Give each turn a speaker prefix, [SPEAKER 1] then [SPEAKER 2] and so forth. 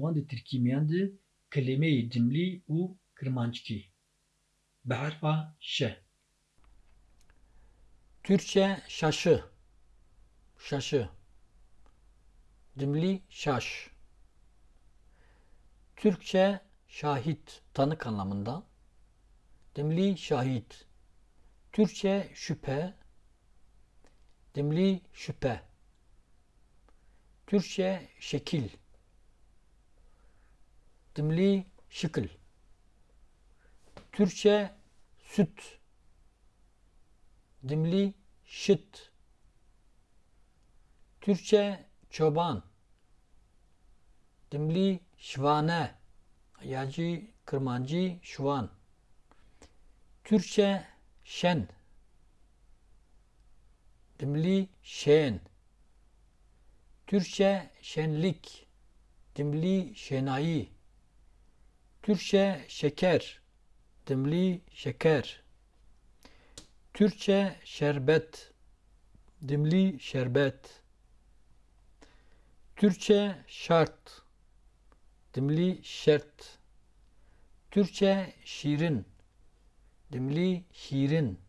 [SPEAKER 1] wan di tirkîmiyan de kelimeyê cimlî û kirmanckî. Bi herfa şe.
[SPEAKER 2] Türkçe şaşı. Şaşı. Cimli şaş. Türkçe şahit, tanık anlamında. Dimli şahit. Türkçe şüphe. Dimli şüphe. Türkçe şekil. Dimli şıkıl. Türkçe süt. Dimli şıt. Türkçe çoban. Dimli şvane. Yacı, kırmancı, şuvan. Türkçe şen. Dimli şen. Türkçe şenlik. Dimli şenayi. Türkçe şeker. Dimli şeker. Türkçe şerbet. Dimli şerbet. Türkçe şart. Dimli şert. Türkçe şirin. Dimli şirin.